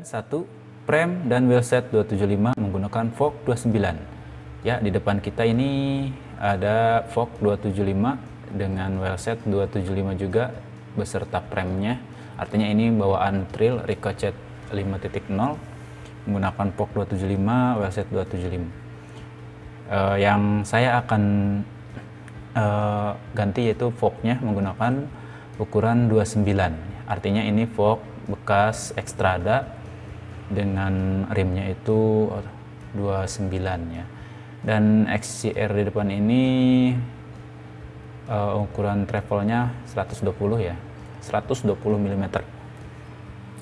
Bagian 1, prem dan wheelset 275 menggunakan fork 29. Ya, di depan kita ini ada fork 275 dengan wheelset 275 juga beserta premnya. Artinya ini bawaan Trill Ricochet 5.0 menggunakan fork 275, wheelset 275. Uh, yang saya akan uh, ganti yaitu forknya menggunakan ukuran 29. Artinya ini fork bekas Extrada dengan rimnya itu 29 ya. Dan XCR di depan ini uh, ukuran travelnya 120 ya. 120 mm.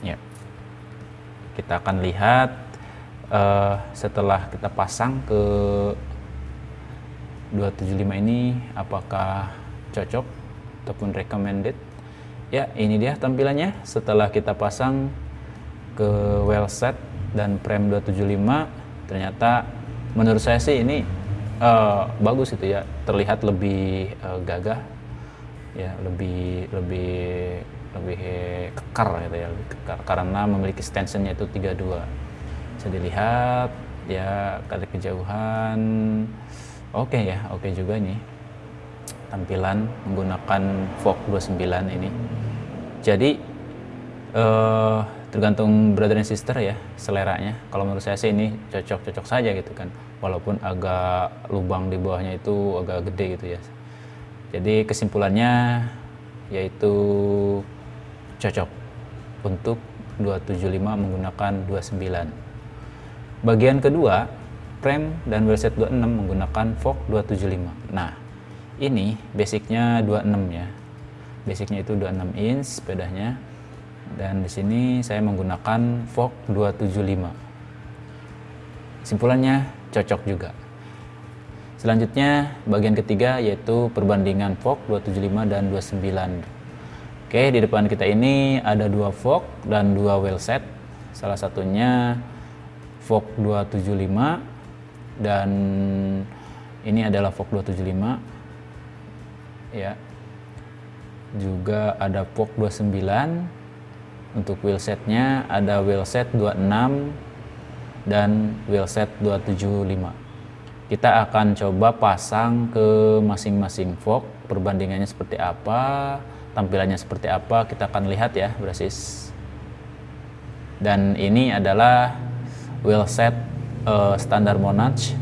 Ya. Kita akan lihat uh, setelah kita pasang ke 275 ini apakah cocok ataupun recommended ya ini dia tampilannya setelah kita pasang ke well set dan prem 275 ternyata menurut saya sih ini uh, bagus itu ya terlihat lebih uh, gagah ya lebih lebih lebih kekar gitu ya lebih kekar. Karena memiliki stensionnya itu 32 bisa dilihat ya kali kejauhan oke okay ya oke okay juga nih. Tampilan menggunakan Vogue 29 ini. Jadi uh, tergantung brother and sister ya seleranya kalau menurut saya sih ini cocok-cocok saja gitu kan walaupun agak lubang di bawahnya itu agak gede gitu ya jadi kesimpulannya yaitu cocok untuk 275 menggunakan 29 bagian kedua frame dan wheelset 26 menggunakan fork 275. Nah, ini basicnya 26 ya. Basicnya itu 26 inch sepedanya. Dan di sini saya menggunakan fork 275. Simpulannya cocok juga. Selanjutnya bagian ketiga yaitu perbandingan fork 275 dan 29. Oke, di depan kita ini ada dua fork dan dua wheelset. Salah satunya fork 275 dan ini adalah Vogue 275 ya juga ada Vogue 29 untuk wheelsetnya ada wheelset 26 dan wheelset 275 kita akan coba pasang ke masing-masing Vogue perbandingannya seperti apa tampilannya seperti apa kita akan lihat ya brasis. Dan ini adalah wheelset uh, standar Monarch.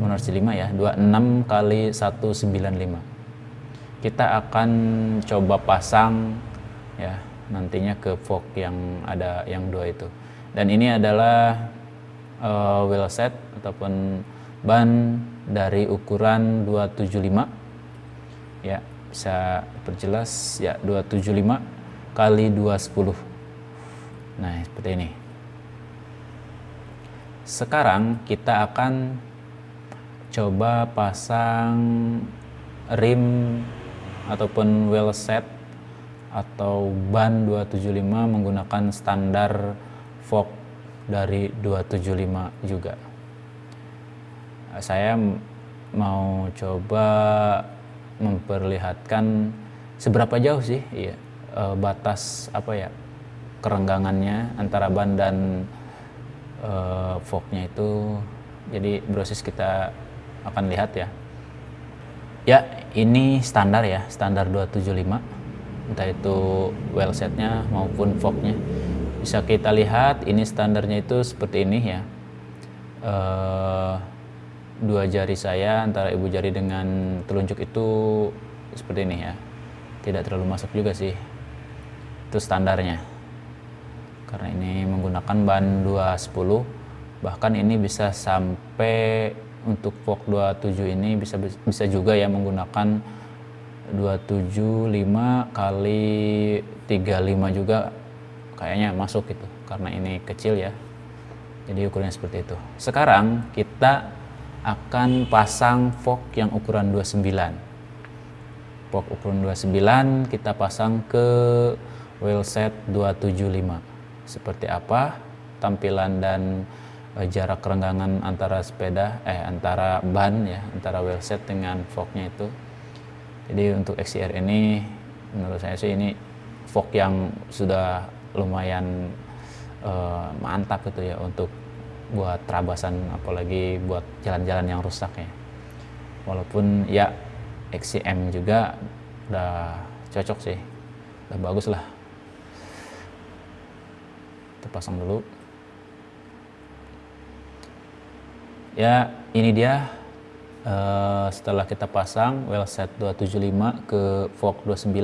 Monarch 5 ya 26 kali 195 kita akan coba pasang ya nantinya ke fork yang ada yang dua itu. Dan ini adalah uh, wheel set ataupun ban dari ukuran 275 ya bisa perjelas ya 275 kali 210 nah seperti ini. Sekarang kita akan coba pasang rim ataupun wheel set atau ban 275 menggunakan standar fork dari 275 juga. Saya mau coba memperlihatkan seberapa jauh sih ya, batas apa ya kerenggangannya antara ban dan uh, forknya itu. Jadi brosis kita akan lihat ya. Ya ini standar ya standar 275 entah itu well setnya maupun forknya. Bisa kita lihat ini standarnya itu seperti ini ya. Uh, dua jari saya antara ibu jari dengan telunjuk itu seperti ini ya. Tidak terlalu masuk juga sih itu standarnya. Karena ini menggunakan ban 210 bahkan ini bisa sampai untuk Vogue 27 ini bisa bisa juga ya menggunakan 275 kali 35 juga kayaknya masuk gitu karena ini kecil ya. Jadi ukurannya seperti itu. Sekarang kita akan pasang Vogue yang ukuran 29 Vogue ukuran 29 kita pasang ke wheelset 275 seperti apa? Tampilan dan Eh, jarak kerenggangan antara sepeda eh antara ban ya antara wheelset dengan forknya itu jadi untuk XCR ini menurut saya sih ini fork yang sudah lumayan uh, mantap gitu ya untuk buat terabasan apalagi buat jalan-jalan yang rusak ya. Walaupun ya XCM juga udah cocok sih udah bagus lah. Kita pasang dulu. Ya ini dia uh, setelah kita pasang well set 275 ke fork 29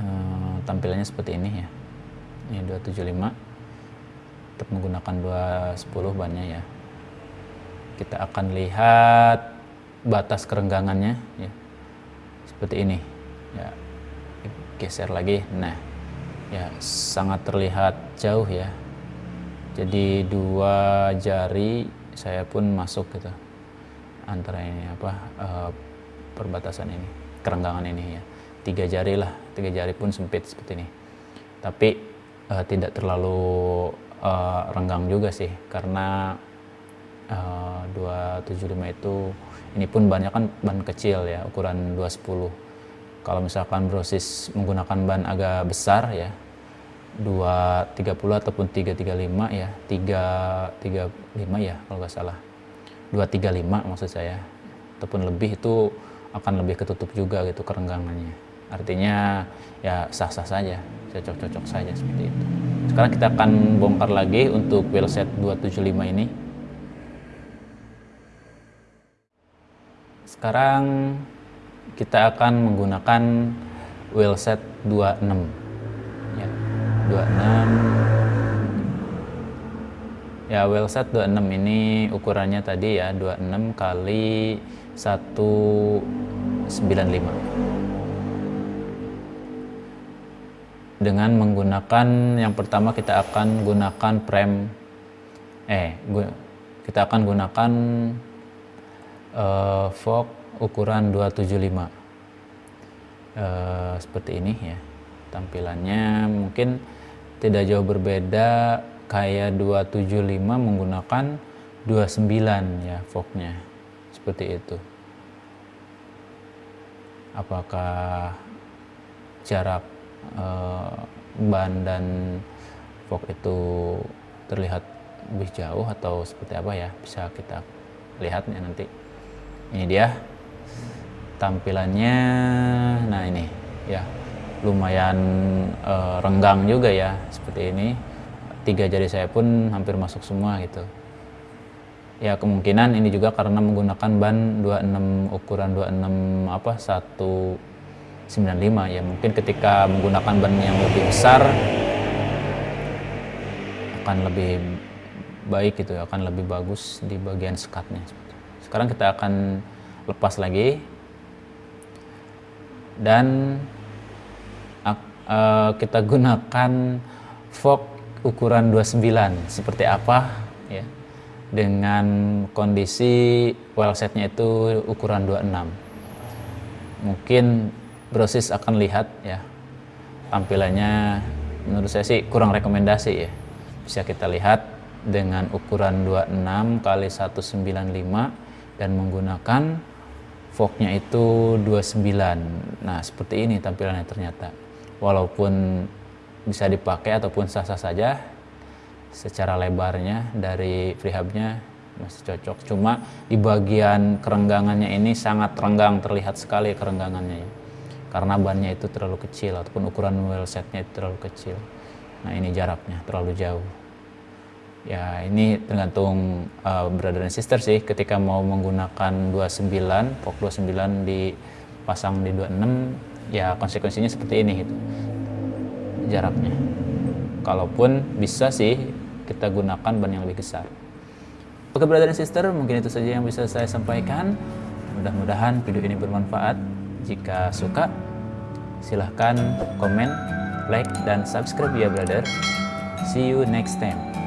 uh, tampilannya seperti ini ya. Ini 275 untuk menggunakan 210 bannya ya. Kita akan lihat batas kerenggangannya ya. Seperti ini. Ya geser lagi. Nah ya sangat terlihat jauh ya. Jadi dua jari saya pun masuk gitu antara ini apa uh, perbatasan ini kerenggangan ini ya. Tiga jari lah tiga jari pun sempit seperti ini. Tapi uh, tidak terlalu uh, renggang juga sih karena uh, 275 itu ini pun banyak kan ban kecil ya ukuran 210 kalau misalkan brosis menggunakan ban agak besar ya 230 ataupun 335 ya 335 ya kalau nggak salah 235 maksud saya. Ataupun lebih itu akan lebih ketutup juga gitu kerenggangannya. Artinya ya sah-sah saja cocok-cocok saja seperti itu. Sekarang kita akan bongkar lagi untuk wheelset 275 ini. Sekarang kita akan menggunakan wheelset 26 ya 26 ya wheelset 26 ini ukurannya tadi ya 26 kali 195 dengan menggunakan yang pertama kita akan gunakan prem eh kita akan gunakan uh, fork ukuran 275 uh, eh, seperti ini ya tampilannya mungkin tidak jauh berbeda kayak 275 menggunakan 29 ya forknya. Seperti itu. Apakah jarak uh, ban dan fork itu terlihat lebih jauh atau seperti apa ya? Bisa kita lihat ya nanti. Ini dia tampilannya. Nah ini ya. Lumayan uh, renggang juga ya seperti ini tiga jari saya pun hampir masuk semua gitu. Ya kemungkinan ini juga karena menggunakan ban 26 ukuran 26 apa satu 95 ya mungkin ketika menggunakan ban yang lebih besar akan lebih baik gitu ya akan lebih bagus di bagian sekatnya. Sekarang kita akan lepas lagi. Dan uh, kita gunakan fork ukuran 29 seperti apa ya. Dengan kondisi well setnya itu ukuran 26 mungkin brosis akan lihat ya. Tampilannya menurut saya sih kurang rekomendasi ya. Bisa kita lihat dengan ukuran 26 kali 195 dan menggunakan forknya itu 29 nah seperti ini tampilannya ternyata. Walaupun bisa dipakai ataupun sah-sah saja secara lebarnya dari freehubnya masih cocok. Cuma di bagian kerenggangannya ini sangat renggang terlihat sekali kerenggangannya ya karena bannya itu terlalu kecil ataupun ukuran wheel setnya itu terlalu kecil. Nah ini jaraknya terlalu jauh. Ya ini tergantung uh, brother dan sister sih. Ketika mau menggunakan 29 pok 29 dipasang di 26 ya konsekuensinya seperti ini gitu jaraknya kalaupun bisa sih kita gunakan ban yang lebih besar oke brother dan sister mungkin itu saja yang bisa saya sampaikan mudah-mudahan video ini bermanfaat jika suka, silahkan komen, like, dan subscribe ya brother. See you next time.